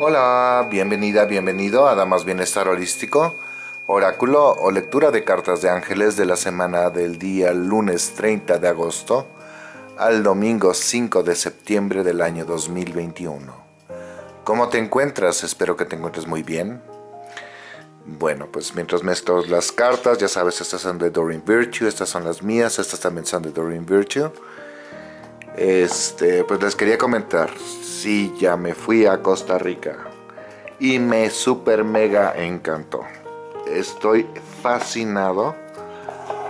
Hola, bienvenida, bienvenido a Damas Bienestar Holístico, oráculo o lectura de cartas de ángeles de la semana del día lunes 30 de agosto al domingo 5 de septiembre del año 2021. ¿Cómo te encuentras? Espero que te encuentres muy bien. Bueno, pues mientras mezclo las cartas, ya sabes, estas son de Doreen Virtue, estas son las mías, estas también son de Doreen Virtue. Este, pues les quería comentar, sí, ya me fui a Costa Rica y me super mega encantó. Estoy fascinado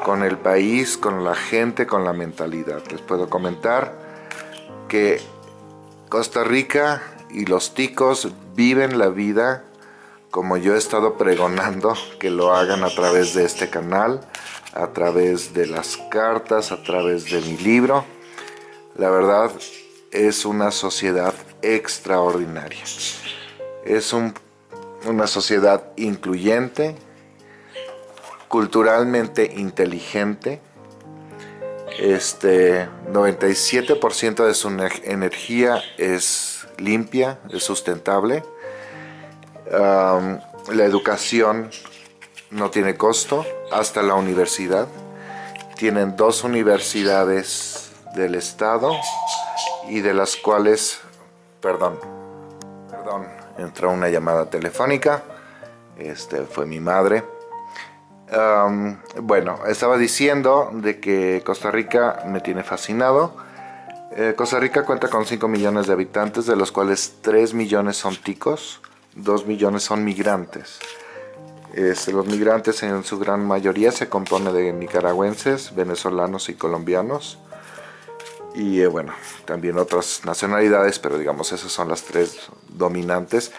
con el país, con la gente, con la mentalidad. Les puedo comentar que Costa Rica y los ticos viven la vida como yo he estado pregonando que lo hagan a través de este canal, a través de las cartas, a través de mi libro. La verdad es una sociedad extraordinaria. Es una sociedad incluyente, culturalmente inteligente. Este 97% de su energía es limpia, es sustentable. la educación no tiene costo hasta la universidad. Tienen dos universidades del estado y de las cuales, perdón, perdón, entró una llamada telefónica, este fue mi madre. bueno, estaba diciendo de que Costa Rica me tiene fascinado. Eh, Costa Rica cuenta con 5 millones de habitantes, de los cuales 3 millones son ticos, 2 millones son migrantes. Este, los migrantes en su gran mayoría se compone de nicaragüenses, venezolanos y colombianos y eh, bueno, también otras nacionalidades, pero digamos esas son las tres dominantes.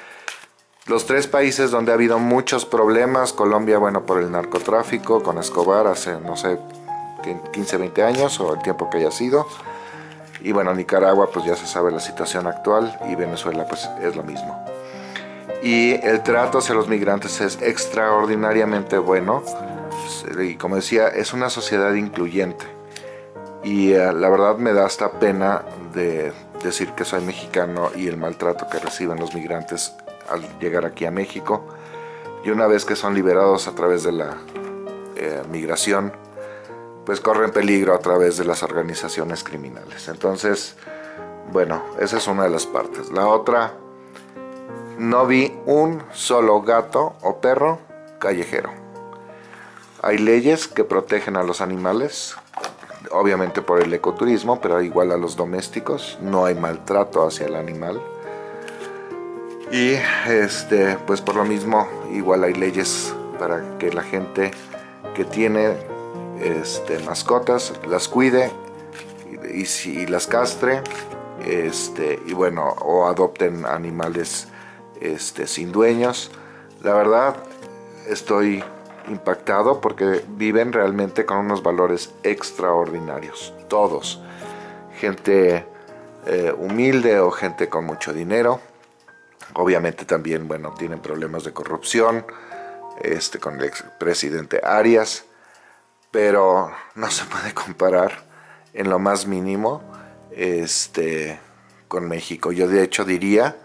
Los tres países donde ha habido muchos problemas, Colombia, bueno, por el narcotráfico, con Escobar hace, no sé, 15, 20 años o el tiempo que haya sido. Y bueno, Nicaragua, pues ya se sabe la situación actual y Venezuela, pues es lo mismo. Y el trato hacia los migrantes es extraordinariamente bueno. Y como decía, es una sociedad incluyente y eh, la verdad me da hasta pena de decir que soy mexicano y el maltrato que reciben los migrantes al llegar aquí a México. Y una vez que son liberados a través de la eh, migración pues corren peligro a través de las organizaciones criminales. Entonces bueno esa es una de las partes. La otra no vi un solo gato o perro callejero. Hay leyes que protegen a los animales obviamente por el ecoturismo, pero igual a los domésticos, no hay maltrato hacia el animal. Y este, pues por lo mismo, igual hay leyes para que la gente que tiene este, mascotas las cuide y, las castre este, y bueno, o adopten animales este, sin dueños. La verdad, estoy impactado porque viven realmente con unos valores extraordinarios, todos. Gente eh, humilde o gente con mucho dinero. Obviamente también, bueno, tienen problemas de corrupción este, con el expresidente Arias, pero no se puede comparar en lo más mínimo este, con México. Yo de hecho diría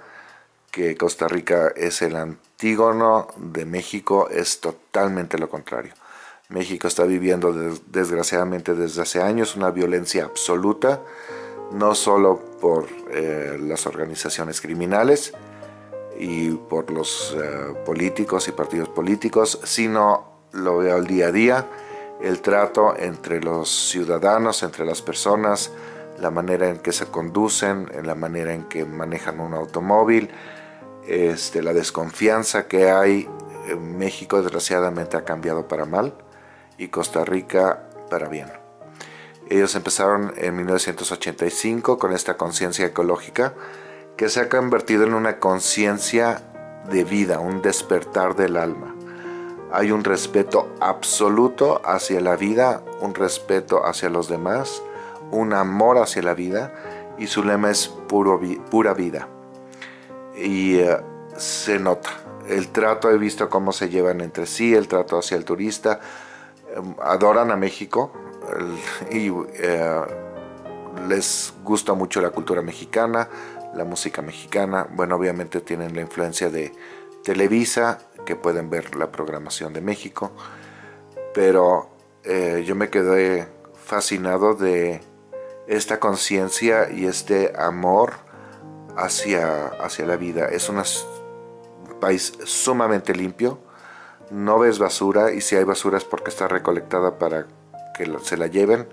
que Costa Rica es el antígono de México, es totalmente lo contrario. México está viviendo desgraciadamente desde hace años una violencia absoluta, no solo por eh, las organizaciones criminales y por los eh, políticos y partidos políticos, sino lo veo al día a día, el trato entre los ciudadanos, entre las personas, la manera en que se conducen, en la manera en que manejan un automóvil, este, la desconfianza que hay en México desgraciadamente ha cambiado para mal y Costa Rica para bien. Ellos empezaron en 1985 con esta conciencia ecológica que se ha convertido en una conciencia de vida, un despertar del alma. Hay un respeto absoluto hacia la vida, un respeto hacia los demás, un amor hacia la vida y su lema es pura vida y eh, se nota. El trato, he visto cómo se llevan entre sí, el trato hacia el turista. Em, adoran a México y eh, les gusta mucho la cultura mexicana, la música mexicana. Bueno, obviamente tienen la influencia de Televisa, que pueden ver la programación de México, pero eh, yo me quedé fascinado de esta conciencia y este amor hacia, hacia la vida. Es un país sumamente limpio, no ves basura y si hay basura es porque está recolectada para que se la lleven.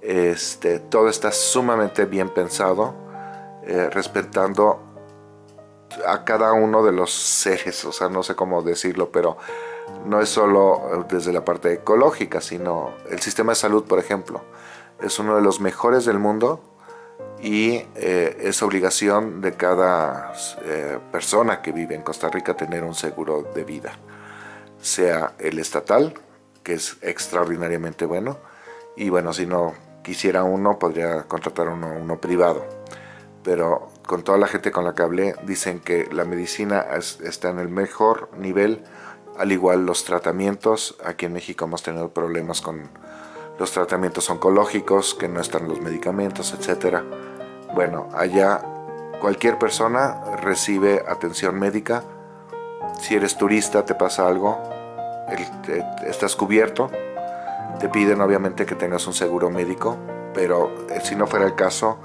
Este, todo está sumamente bien pensado, eh, respetando a cada uno de los seres, o sea, no sé cómo decirlo, pero no es solo desde la parte ecológica, sino el sistema de salud, por ejemplo, es uno de los mejores del mundo y eh, es obligación de cada eh, persona que vive en Costa Rica tener un seguro de vida, sea el estatal, que es extraordinariamente bueno, y bueno, si no quisiera uno, podría contratar uno, uno privado, pero con toda la gente con la que hablé, dicen que la medicina está en el mejor nivel, al igual los tratamientos. Aquí en México hemos tenido problemas con los tratamientos oncológicos, que no están los medicamentos, etc. Bueno, allá cualquier persona recibe atención médica. Si eres turista, te pasa algo, estás cubierto. Te piden obviamente que tengas un seguro médico, pero eh, si no fuera el caso,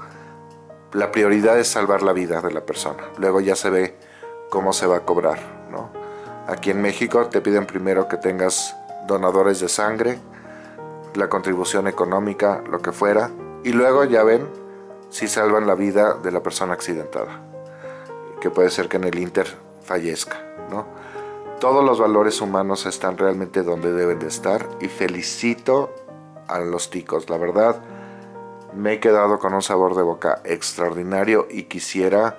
la prioridad es salvar la vida de la persona. Luego ya se ve cómo se va a cobrar. ¿no? Aquí en México te piden primero que tengas donadores de sangre, la contribución económica, lo que fuera, y luego ya ven si salvan la vida de la persona accidentada, que puede ser que en el Inter fallezca. ¿no? Todos los valores humanos están realmente donde deben de estar y felicito a los ticos, la verdad me he quedado con un sabor de boca extraordinario y quisiera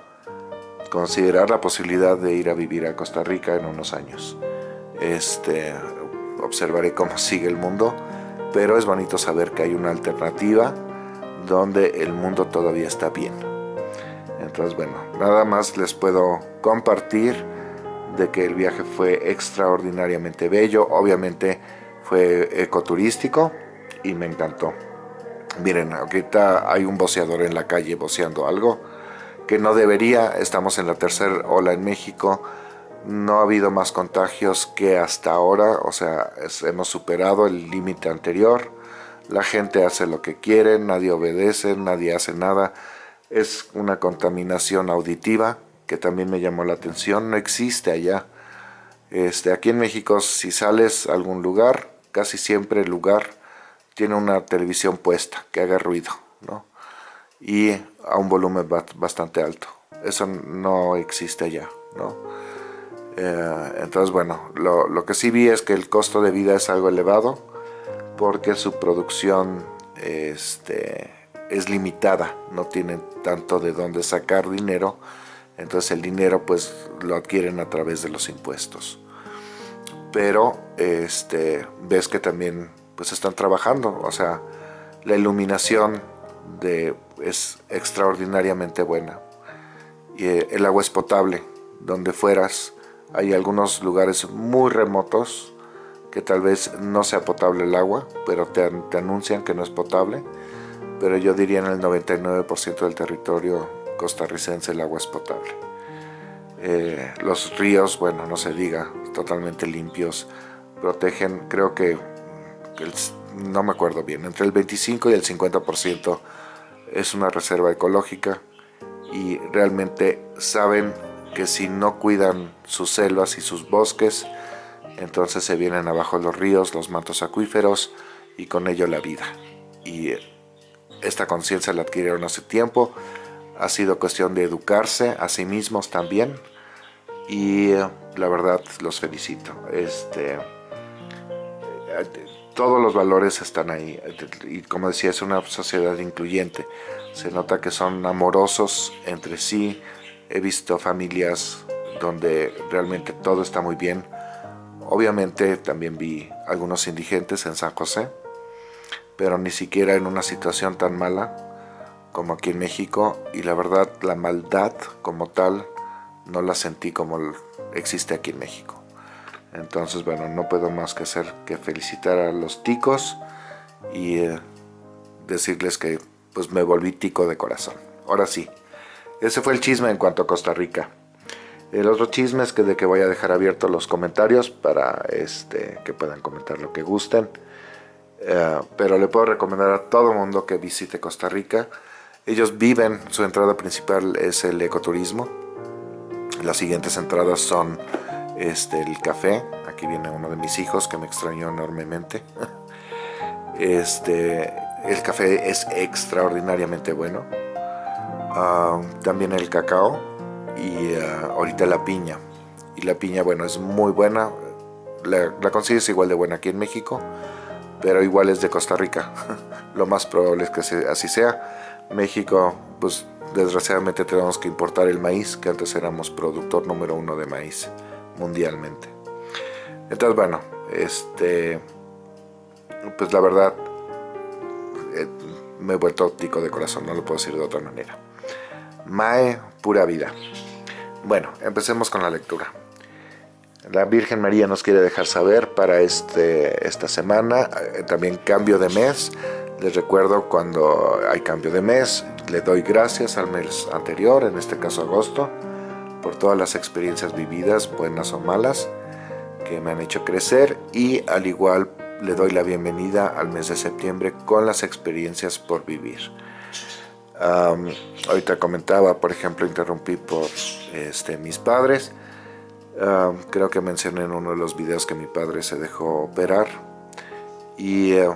considerar la posibilidad de ir a vivir a Costa Rica en unos años. Este, observaré cómo sigue el mundo, pero es bonito saber que hay una alternativa donde el mundo todavía está bien. Entonces, bueno, nada más les puedo compartir de que el viaje fue extraordinariamente bello, obviamente fue ecoturístico y me encantó. Miren, ahorita hay un boceador en la calle boceando algo que no debería, estamos en la tercera ola en México, no ha habido más contagios que hasta ahora, o sea, hemos superado el límite anterior, la gente hace lo que quiere, nadie obedece, nadie hace nada, es una contaminación auditiva que también me llamó la atención, no existe allá. Este, aquí en México si sales a algún lugar, casi siempre el lugar tiene una televisión puesta que haga ruido, ¿no? Y a un volumen bastante alto. Eso no existe allá, ¿no? Eh, entonces, bueno, lo, lo, que sí vi es que el costo de vida es algo elevado porque su producción este, es limitada, no tienen tanto de dónde sacar dinero, entonces el dinero pues lo adquieren a través de los impuestos. Pero este, ves que también pues están trabajando, o sea, la iluminación es extraordinariamente buena. Eh, el agua es potable, donde fueras, hay algunos lugares muy remotos que tal vez no sea potable el agua, pero te, te anuncian que no es potable, pero yo diría en el 99% del territorio costarricense el agua es potable. Eh, los ríos, bueno, no se diga, totalmente limpios, protegen, creo que no me acuerdo bien, entre el 25 y el 50% es una reserva ecológica y realmente saben que si no cuidan sus selvas y sus bosques, entonces se vienen abajo los ríos, los mantos acuíferos y con ello la vida. Y esta conciencia la adquirieron hace tiempo, ha sido cuestión de educarse a sí mismos también. Y la verdad los felicito. Este, todos los valores están ahí. Y como decía es una sociedad incluyente. Se nota que son amorosos entre sí. He visto familias donde realmente todo está muy bien obviamente también vi algunos indigentes en San José pero ni siquiera en una situación tan mala como aquí en México y la verdad la maldad como tal no la sentí como existe aquí en México entonces, bueno, no puedo más que hacer que felicitar a los ticos y eh, decirles que pues me volví tico de corazón. Ahora sí, ese fue el chisme en cuanto a Costa Rica. El otro chisme es que de que voy a dejar abiertos los comentarios para este, que puedan comentar lo que gusten. Eh, pero le puedo recomendar a todo mundo que visite Costa Rica. Ellos viven, su entrada principal es el ecoturismo. Las siguientes entradas son este, el café. Aquí viene uno de mis hijos que me extrañó enormemente. Este, el café es extraordinariamente bueno. Ah, también el cacao y uh, ahorita la piña. Y la piña, bueno, es muy buena. La, la consigues igual de buena aquí en México, pero igual es de Costa Rica. Lo más probable es que así sea. México, pues desgraciadamente tenemos que importar el maíz, que antes éramos productor número uno de maíz mundialmente. Entonces, bueno, este, pues la verdad, eh, me he vuelto óptico de corazón, no lo puedo decir de otra manera. Mae, pura vida. Bueno, empecemos con la lectura. La Virgen María nos quiere dejar saber para este, esta semana, eh, también cambio de mes. Les recuerdo cuando hay cambio de mes, le doy gracias al mes anterior, en este caso agosto, por todas las experiencias vividas, buenas o malas, que me han hecho crecer y al igual le doy la bienvenida al mes de septiembre con las experiencias por vivir ahorita comentaba, por ejemplo, interrumpí por este, mis padres. creo que mencioné en uno de los videos que mi padre se dejó operar y eh,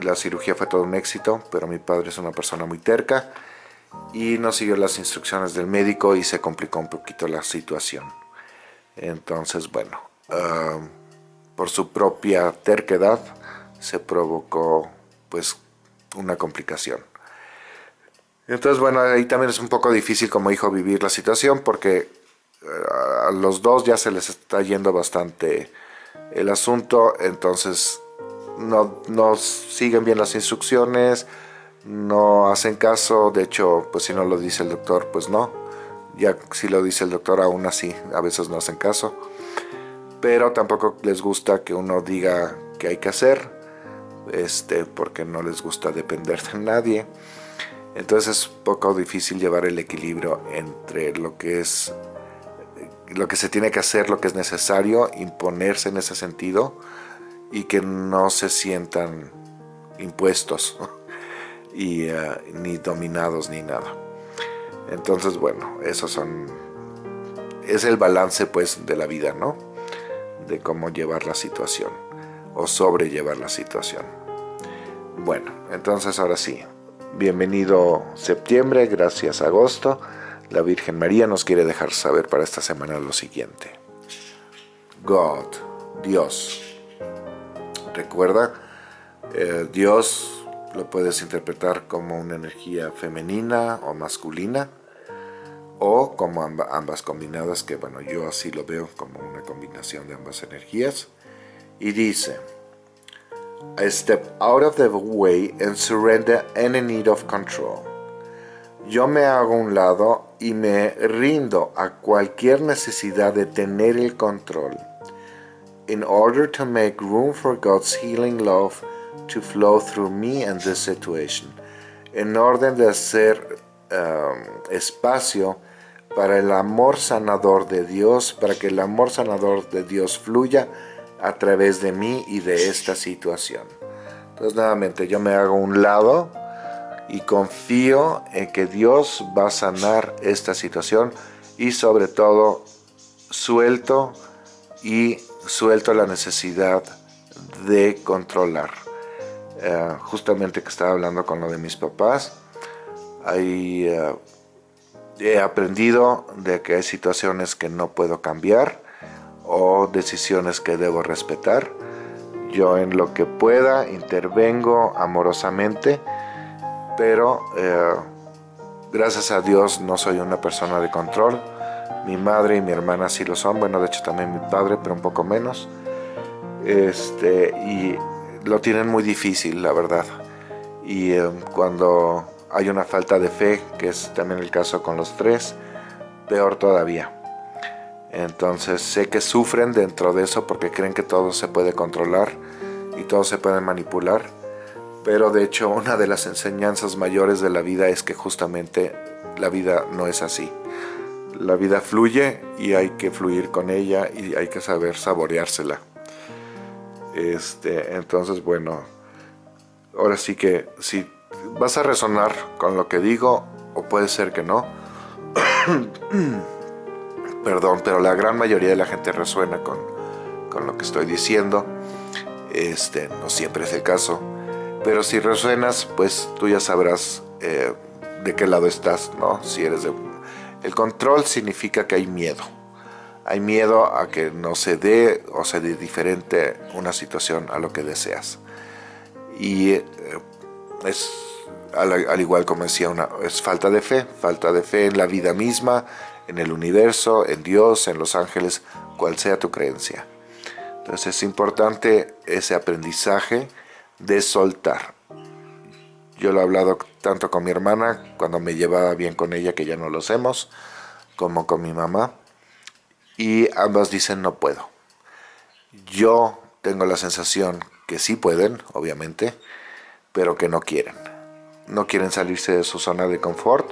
la cirugía fue todo un éxito, pero mi padre es una persona muy terca y no siguió las instrucciones del médico y se complicó un poquito la situación. Entonces, bueno, por su propia terquedad se provocó pues una complicación. Entonces, bueno, ahí también es un poco difícil como hijo vivir la situación porque eh, a los dos ya se les está yendo bastante el asunto, entonces no, no siguen bien las instrucciones, no hacen caso, de hecho, pues si no lo dice el doctor, pues no. Ya si lo dice el doctor, aún así, a veces no hacen caso. Pero tampoco les gusta que uno diga qué hay que hacer, este, porque no les gusta depender de nadie. Entonces es poco difícil llevar el equilibrio entre lo que es lo que se tiene que hacer, lo que es necesario, imponerse en ese sentido y que no se sientan impuestos y eh, ni dominados ni nada. Entonces, bueno, esos son es el balance pues de la vida, ¿no? De cómo llevar la situación o sobrellevar la situación. Bueno, entonces ahora sí, Bienvenido septiembre, gracias agosto. La Virgen María nos quiere dejar saber para esta semana lo siguiente. God, Dios. Recuerda, eh, Dios lo puedes interpretar como una energía femenina o masculina o como ambas combinadas, que bueno, yo así lo veo como una combinación de ambas energías. Y dice, I step out of the way and surrender any need of control. Yo me hago un lado y me rindo a cualquier necesidad de tener el control. In order to make room for God's healing love to flow through me and this situation. En orden de hacer um, espacio para el amor sanador de Dios, para que el amor sanador de Dios fluya a través de mí y de esta situación. Entonces nuevamente yo me hago un lado y confío en que Dios va a sanar esta situación y sobre todo suelto y suelto la necesidad de controlar. Eh, justamente que estaba hablando con lo de mis papás, ahí eh, he aprendido de que hay situaciones que no puedo cambiar o decisiones que debo respetar. Yo en lo que pueda intervengo amorosamente, pero eh, gracias a Dios no soy una persona de control. Mi madre y mi hermana sí lo son, bueno de hecho también mi padre, pero un poco menos. Este, y lo tienen muy difícil, la verdad. Y eh, cuando hay una falta de fe, que es también el caso con los tres, peor todavía. Entonces sé que sufren dentro de eso porque creen que todo se puede controlar y todo se puede manipular. pero de hecho una de las enseñanzas mayores de la vida es que justamente la vida no es así. La vida fluye y hay que fluir con ella y hay que saber saboreársela. Este, entonces, bueno, ahora sí que si vas a resonar con lo que digo, o puede ser que no, perdón, pero la gran mayoría de la gente resuena con, con lo que estoy diciendo. Este, no siempre es el caso, pero si resuenas, pues tú ya sabrás eh, de qué lado estás, ¿no? Si eres de... El control significa que hay miedo. Hay miedo a que no se dé o se dé diferente una situación a lo que deseas. Y eh, es, al, igual como decía, una, es falta de fe, falta de fe en la vida misma, en el universo, en Dios, en los ángeles, cual sea tu creencia. Entonces es importante ese aprendizaje de soltar. Yo lo he hablado tanto con mi hermana, cuando me llevaba bien con ella, que ya no lo hacemos, como con mi mamá. Y ambas dicen no puedo. Yo tengo la sensación que sí pueden, obviamente, pero que no quieren. No quieren salirse de su zona de confort.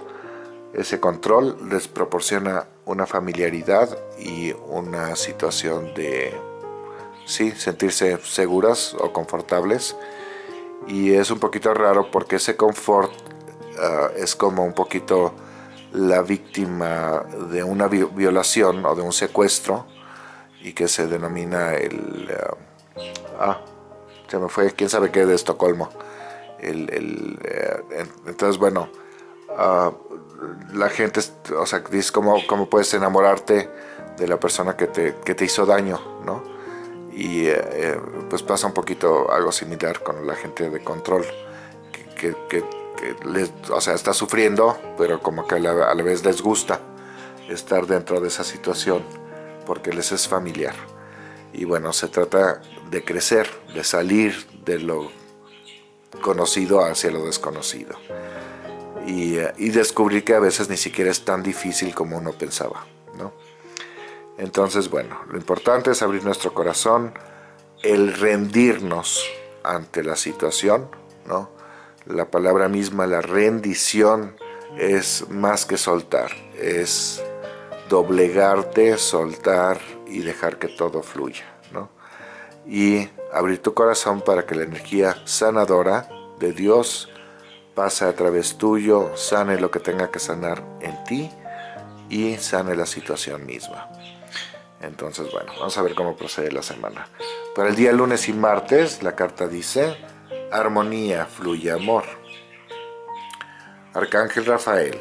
Ese control les proporciona una familiaridad y una situación de sí, sentirse seguras o confortables. Y es un poquito raro porque ese confort ah, es como un poquito la víctima de una violación o de un secuestro y que se denomina el... ah, ah se me fue, quién sabe qué de Estocolmo. El, eh, entonces, bueno, ah, la gente, o sea, dice cómo, cómo puedes enamorarte de la persona que te, que te hizo daño, ¿no? y eh, eh, pues pasa un poquito algo similar con la gente de control que, o sea, está sufriendo pero como que a la, vez les gusta estar dentro de esa situación porque les es familiar y bueno, se trata de crecer, de salir de lo conocido hacia lo desconocido y, eh, y descubrir que a veces ni siquiera es tan difícil como uno pensaba ¿no? Entonces, bueno, lo importante es abrir nuestro corazón, el rendirnos ante la situación, ¿no? La palabra misma, la rendición, es más que soltar, es doblegarte, soltar y dejar que todo fluya, ¿no? Y abrir tu corazón para que la energía sanadora de Dios pase a través tuyo, sane lo que tenga que sanar en ti y sane la situación misma. Entonces, bueno, vamos a ver cómo procede la semana. Para el día lunes y martes, la carta dice, armonía, fluye amor. Arcángel Rafael,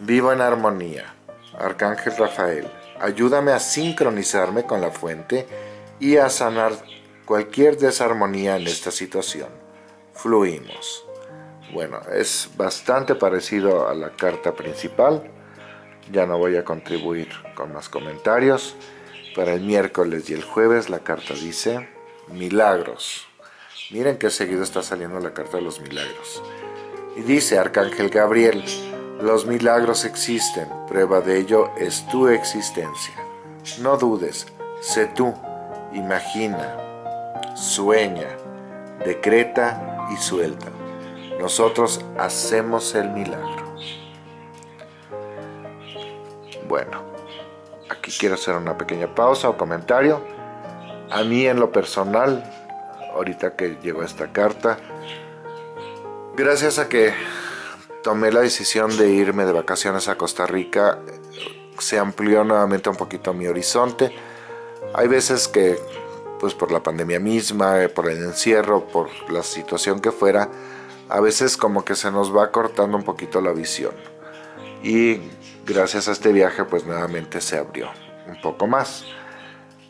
vivo en armonía. Arcángel Rafael, ayúdame a sincronizarme con la fuente y a sanar cualquier desarmonía en esta situación. Fluimos. Bueno, es bastante parecido a la carta principal. Ya no voy a contribuir con más comentarios. Para el miércoles y el jueves la carta dice milagros. Miren qué seguido está saliendo la carta de los milagros. Y dice Arcángel Gabriel, los milagros existen, prueba de ello es tu existencia. No dudes, sé tú, imagina, sueña, decreta y suelta. Nosotros hacemos el milagro. Bueno, aquí quiero hacer una pequeña pausa o comentario. A mí en lo personal, ahorita que llegó esta carta, gracias a que tomé la decisión de irme de vacaciones a Costa Rica, se amplió nuevamente un poquito mi horizonte. Hay veces que, pues por la pandemia misma, por el encierro, por la situación que fuera, a veces como que se nos va cortando un poquito la visión. Y gracias a este viaje pues nuevamente se abrió un poco más.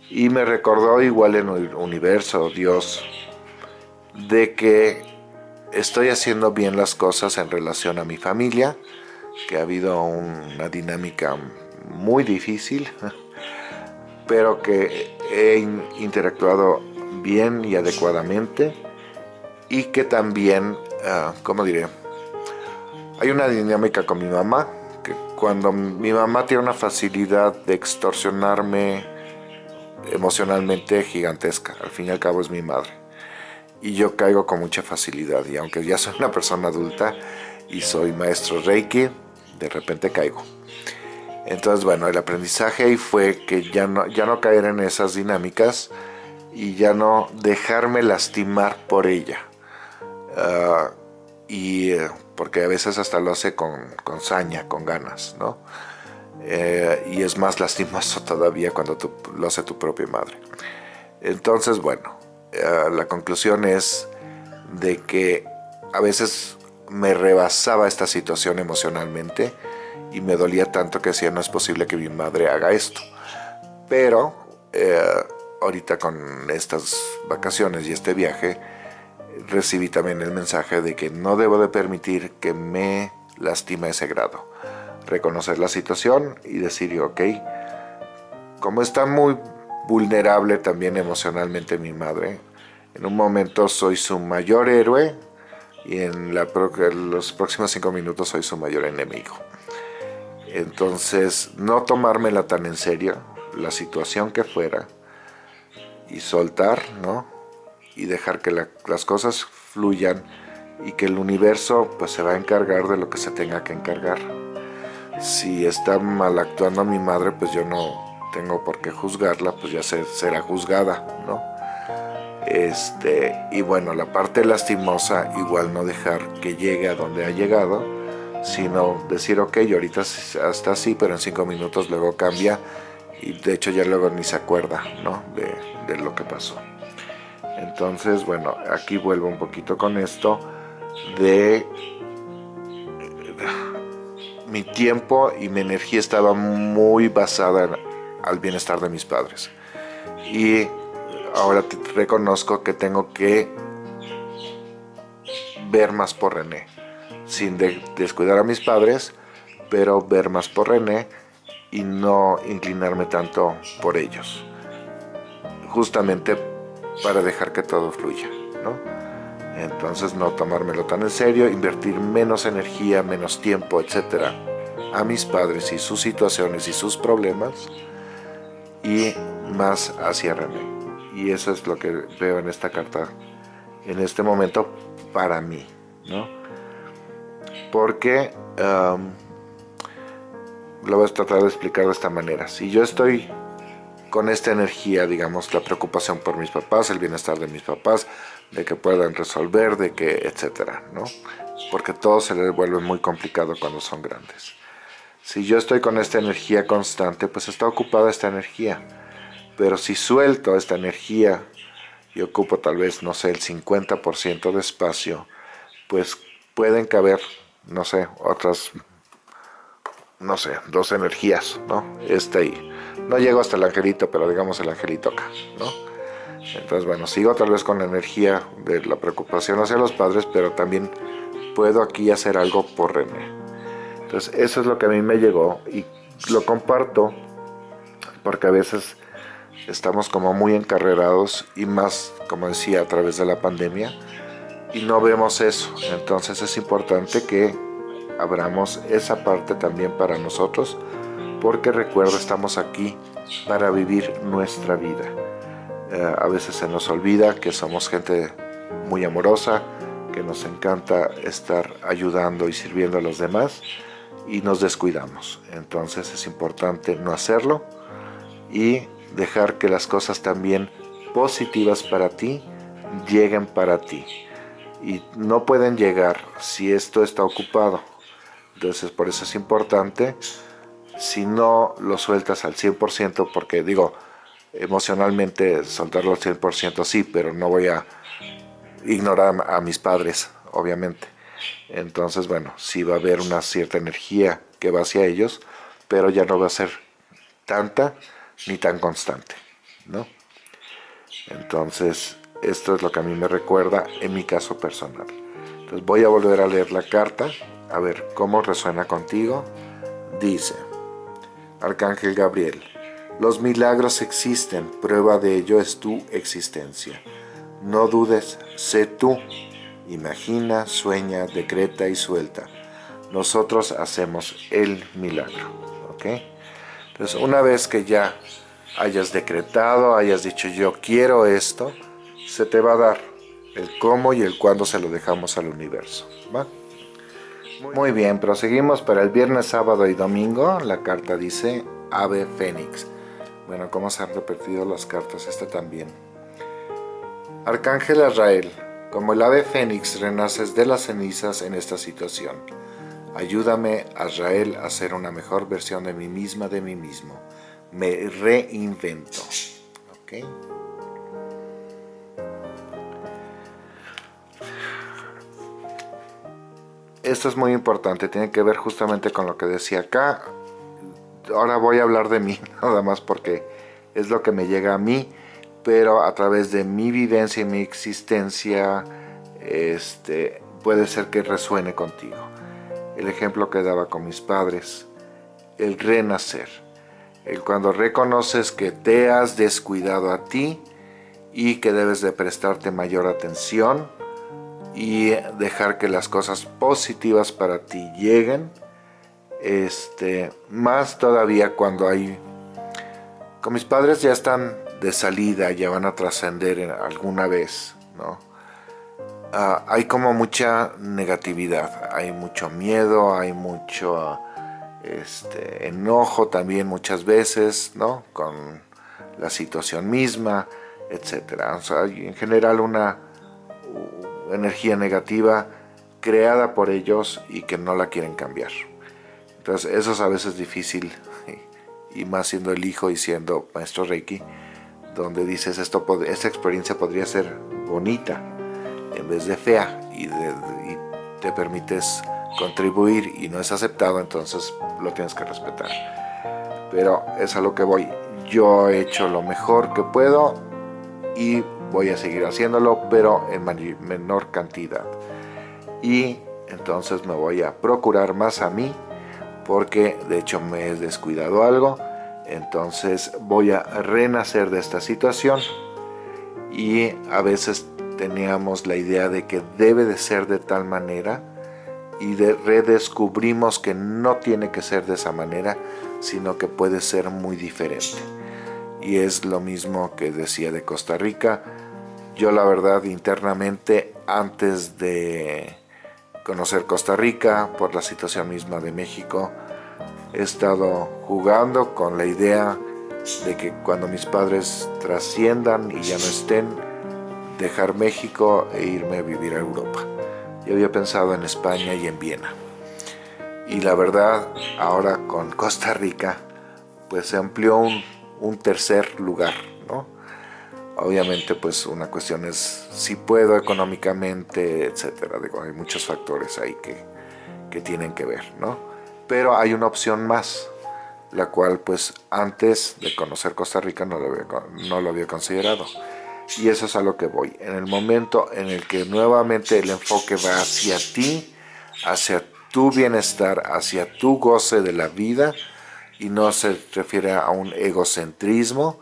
Y me recordó igual en el universo, Dios, de que estoy haciendo bien las cosas en relación a mi familia, que ha habido una dinámica muy difícil, pero que he interactuado bien y adecuadamente y que también, ah, ¿cómo diré? Hay una dinámica con mi mamá cuando mi mamá tiene una facilidad de extorsionarme emocionalmente gigantesca, al fin y al cabo es mi madre. y yo caigo con mucha facilidad y aunque ya soy una persona adulta y soy maestro Reiki, de repente caigo. Entonces, bueno, el aprendizaje ahí fue que ya no, ya no caer en esas dinámicas y ya no dejarme lastimar por ella. Ah, y eh, porque a veces hasta lo hace con, con saña, con ganas, ¿no? Eh, y es más lastimoso todavía cuando lo hace tu propia madre. Entonces, bueno, eh, la conclusión es de que a veces me rebasaba esta situación emocionalmente y me dolía tanto que decía no es posible que mi madre haga esto. Pero ahorita con estas vacaciones y este viaje recibí también el mensaje de que no debo de permitir que me lastime ese grado. Reconocer la situación y decir, ok, como está muy vulnerable también emocionalmente mi madre, en un momento soy su mayor héroe y en los próximos cinco minutos soy su mayor enemigo. Entonces, no tomármela tan en serio, la situación que fuera, y soltar, ¿no? Y dejar que las cosas fluyan y que el universo pues se va a encargar de lo que se tenga que encargar. Si está mal actuando mi madre, pues yo no tengo por qué juzgarla, pues ya será juzgada, ¿no? Este, y bueno, la parte lastimosa, igual no dejar que llegue a donde ha llegado, sino decir, ok, ahorita está así, pero en cinco minutos luego cambia y de hecho ya luego ni se acuerda ¿no? de lo que pasó. Entonces, bueno, aquí vuelvo un poquito con esto de mi tiempo y mi energía estaba muy basada al bienestar de mis padres. Y ahora reconozco que tengo que ver más por René sin descuidar a mis padres, pero ver más por René y no inclinarme tanto por ellos. Justamente para dejar que todo fluya, ¿no? Entonces no tomármelo tan en serio, invertir menos energía, menos tiempo, etcétera, a mis padres y sus situaciones y sus problemas y más hacia René. Y eso es lo que veo en esta carta en este momento para mí, ¿no? porque lo voy a tratar de explicar de esta manera. Si yo estoy con esta energía, digamos, la preocupación por mis papás, el bienestar de mis papás, de que puedan resolver, de que, etcétera, ¿no? Porque todo se les vuelve muy complicado cuando son grandes. Si yo estoy con esta energía constante, pues está ocupada esta energía. Pero si suelto esta energía y ocupo tal vez, no sé, el 50% de espacio, pues pueden caber no sé, otras, no sé, dos energías, ¿no? Este ahí. No llego hasta el angelito, pero digamos el angelito acá, ¿no? Entonces, bueno, sigo tal vez con la energía de la preocupación hacia los padres, pero también puedo aquí hacer algo por René. Entonces, eso es lo que a mí me llegó y lo comparto porque a veces estamos como muy encarrerados y más, como decía, a través de la pandemia, y no vemos eso. Entonces es importante que abramos esa parte también para nosotros, porque recuerda, estamos aquí para vivir nuestra vida. Eh, a veces se nos olvida que somos gente muy amorosa, que nos encanta estar ayudando y sirviendo a los demás y nos descuidamos. Entonces es importante no hacerlo y dejar que las cosas también positivas para ti lleguen para ti y no pueden llegar si esto está ocupado. Entonces por eso es importante, si no lo sueltas al 100%, porque digo, emocionalmente soltarlo al 100% sí, pero no voy a ignorar a mis padres, obviamente. Entonces, bueno, sí va a haber una cierta energía que va hacia ellos, pero ya no va a ser tanta ni tan constante, ¿no? Entonces, esto es lo que a mí me recuerda en mi caso personal. Entonces voy a volver a leer la carta, a ver cómo resuena contigo. Dice, Arcángel Gabriel, los milagros existen, prueba de ello es tu existencia. No dudes, sé tú. Imagina, sueña, decreta y suelta. Nosotros hacemos el milagro. ¿Ok? Entonces, una vez que ya hayas decretado, hayas dicho yo quiero esto, se te va a dar. el cómo y el cuándo se lo dejamos al universo. Muy bien, proseguimos para el viernes, sábado y domingo. La carta dice Ave Fénix. Bueno, ¿cómo se han repetido las cartas? Esta también. Arcángel Azrael, como el ave fénix renaces de las cenizas en esta situación. Ayúdame, Azrael, a ser una mejor versión de mí misma, de mí mismo. Me reinvento. Esto es muy importante, tiene que ver justamente con lo que decía acá. Ahora voy a hablar de mí, nada más porque es lo que me llega a mí pero a través de mi vivencia y mi existencia este, puede ser que resuene contigo. El ejemplo que daba con mis padres, el renacer, el cuando reconoces que te has descuidado a ti y que debes de prestarte mayor atención y dejar que las cosas positivas para ti lleguen, este, más todavía cuando hay... Con mis padres ya están de salida ya van a trascender alguna vez, ¿no? Ah, hay como mucha negatividad, hay mucho miedo, hay mucho este, enojo también muchas veces, ¿no? Con la situación misma, etcétera. En general una energía negativa creada por ellos y que no la quieren cambiar. Entonces eso es a veces difícil, y más siendo el hijo y siendo maestro Reiki, donde dices esto esta experiencia podría ser bonita en vez de fea y, te permites contribuir y no es aceptado entonces lo tienes que respetar pero es a lo que voy yo he hecho lo mejor que puedo y voy a seguir haciéndolo pero en menor cantidad. Y entonces me voy a procurar más a mí porque de hecho me he descuidado algo. Entonces voy a renacer de esta situación. Y a veces teníamos la idea de que debe de ser de tal manera y redescubrimos que no tiene que ser de esa manera sino que puede ser muy diferente y es lo mismo que decía de Costa Rica yo la verdad internamente antes de conocer Costa Rica por la situación misma de México he estado jugando con la idea de que cuando mis padres trasciendan y ya no estén, dejar México e irme a vivir a Europa. Yo había pensado en España y en Viena. Y la verdad, ahora con Costa Rica, pues se amplió un, un tercer lugar, ¿no? Obviamente, pues una cuestión es si puedo económicamente, etcétera. Digo, hay muchos factores ahí que, que tienen que ver, ¿no? pero hay una opción más, la cual pues antes de conocer Costa Rica no lo había, no lo había considerado. Y eso es a lo que voy. En el momento en el que nuevamente el enfoque va hacia ti, hacia tu bienestar, hacia tu goce de la vida, y no se refiere a un egocentrismo,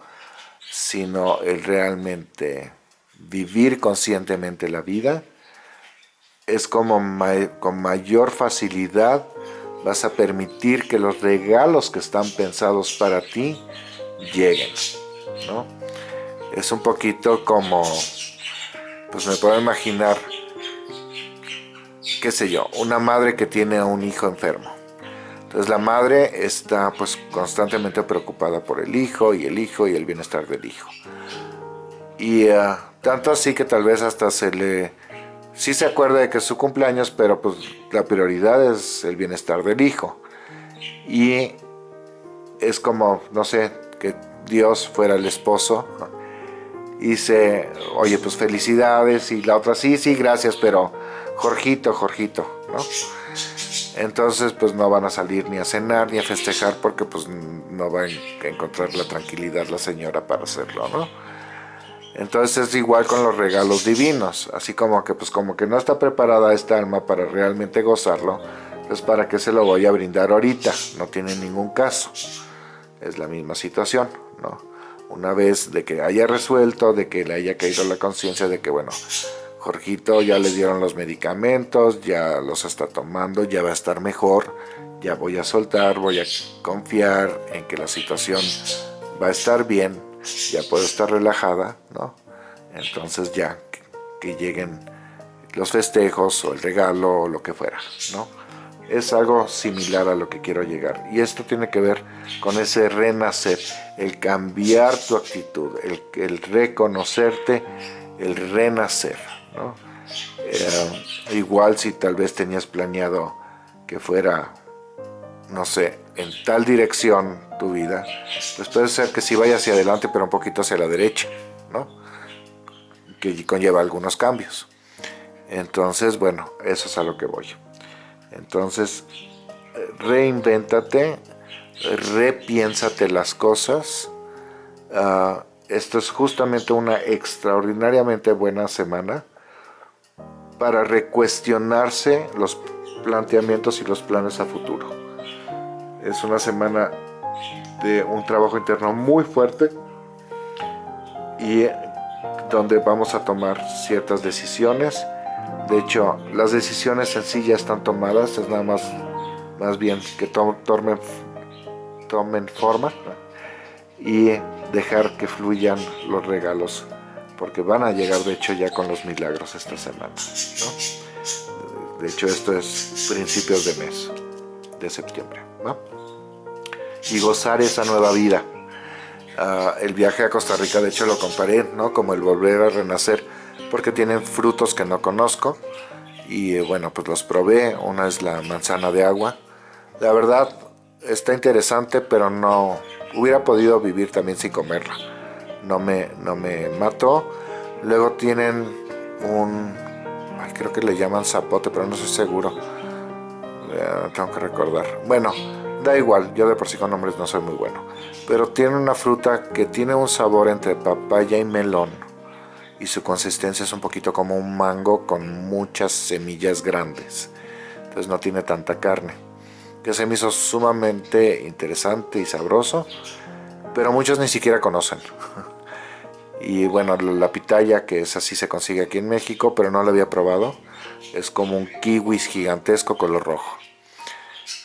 sino el realmente vivir conscientemente la vida, es como con mayor facilidad vas a permitir que los regalos que están pensados para ti lleguen, ¿no? Es un poquito como, pues me puedo imaginar, qué sé yo, una madre que tiene a un hijo enfermo. Entonces la madre está pues constantemente preocupada por el hijo y el hijo y el bienestar del hijo. Y uh, tanto así que tal vez hasta se le sí se acuerda de que es su cumpleaños, pero pues la prioridad es el bienestar del hijo. Y es como, no sé, que Dios fuera el esposo y dice, oye, pues felicidades, y la otra, sí, sí, gracias, pero Jorgito, Jorgito, ¿no? Entonces, pues no van a salir ni a cenar ni a festejar porque pues no va a encontrar la tranquilidad la señora para hacerlo, ¿no? Entonces es igual con los regalos divinos, así como que pues como que no está preparada esta alma para realmente gozarlo, pues para qué se lo voy a brindar ahorita, no tiene ningún caso. Es la misma situación, ¿no? Una vez de que haya resuelto, de que le haya caído la conciencia de que bueno, Jorgito ya le dieron los medicamentos, ya los está tomando, ya va a estar mejor, ya voy a soltar, voy a confiar en que la situación va a estar bien, ya puedo estar relajada, ¿no? Entonces ya, que lleguen los festejos o el regalo o lo que fuera, ¿no? Es algo similar a lo que quiero llegar. Y esto tiene que ver con ese renacer, el cambiar tu actitud, el, reconocerte, el renacer, ¿no? Eh, igual si tal vez tenías planeado que fuera, no sé, en tal dirección tu vida, pues puede ser que si vaya hacia adelante pero un poquito hacia la derecha, ¿no? Que conlleva algunos cambios. Entonces, bueno, eso es a lo que voy. Entonces, reinvéntate, repiénsate las cosas. Ah, esto es justamente una extraordinariamente buena semana para recuestionarse los planteamientos y los planes a futuro. Es una semana de un trabajo interno muy fuerte y donde vamos a tomar ciertas decisiones de hecho, las decisiones en sí ya están tomadas, es nada más, más bien que tomen, tomen forma y dejar que fluyan los regalos, porque van a llegar de hecho ya con los milagros esta semana. De hecho, esto es principios de mes, de septiembre. Y gozar esa nueva vida. Ah, el viaje a Costa Rica, de hecho lo comparé, ¿no? Como el volver a renacer porque tienen frutos que no conozco y eh, bueno pues los probé, una es la manzana de agua la verdad está interesante pero no hubiera podido vivir también sin comerla no me, no me mató luego tienen un creo que le llaman zapote pero no estoy seguro eh, tengo que recordar bueno da igual, yo de por sí con nombres no soy muy bueno pero tiene una fruta que tiene un sabor entre papaya y melón y su consistencia es un poquito como un mango con muchas semillas grandes. Entonces no tiene tanta carne. Que se me hizo sumamente interesante y sabroso, pero muchos ni siquiera conocen. Y bueno, la pitaya, que es así, se consigue aquí en México, pero no la había probado. Es como un kiwi gigantesco color rojo.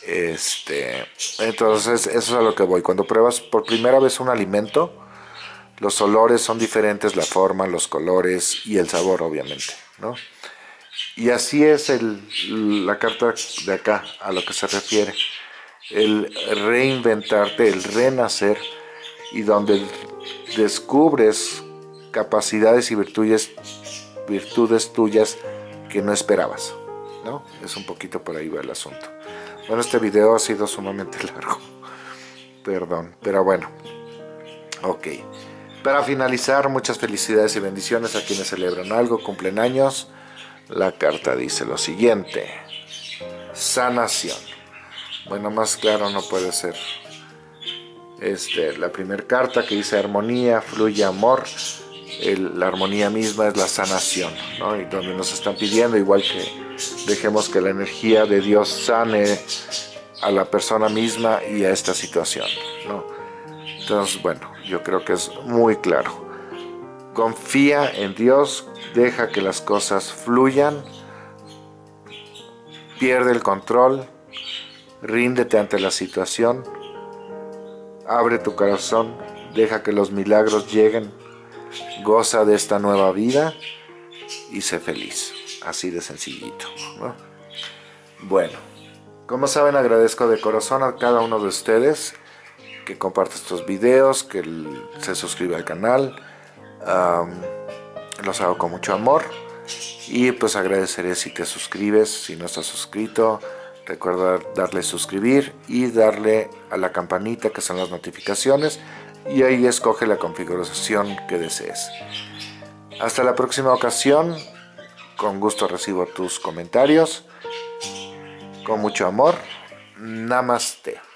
Este, entonces, eso es a lo que voy. Cuando pruebas por primera vez un alimento, los olores son diferentes, la forma, los colores y el sabor, obviamente, ¿no? Y así es el, la carta de acá, a lo que se refiere. El reinventarte, el renacer, y donde descubres capacidades y virtudes, virtudes tuyas que no esperabas, ¿no? Es un poquito por ahí va el asunto. Bueno, este video ha sido sumamente largo, perdón, pero bueno, ok. Para finalizar, muchas felicidades y bendiciones a quienes celebran algo, cumplen años. La carta dice lo siguiente. Sanación. Bueno, más claro no puede ser. Este, la primera carta que dice armonía, fluye amor. La armonía misma es la sanación, ¿no? Y donde nos están pidiendo, igual que dejemos que la energía de Dios sane a la persona misma y a esta situación, ¿no? Entonces, bueno, yo creo que es muy claro. Confía en Dios, deja que las cosas fluyan, pierde el control, ríndete ante la situación, abre tu corazón, deja que los milagros lleguen, goza de esta nueva vida y sé feliz. Así de sencillito. Bueno, como saben agradezco de corazón a cada uno de ustedes que comparte estos videos, que se suscribe al canal. los hago con mucho amor. Y pues agradeceré si te suscribes, si no estás suscrito. Recuerda darle suscribir y darle a la campanita que son las notificaciones. Y ahí escoge la configuración que desees. Hasta la próxima ocasión. Con gusto recibo tus comentarios. Con mucho amor. Namaste.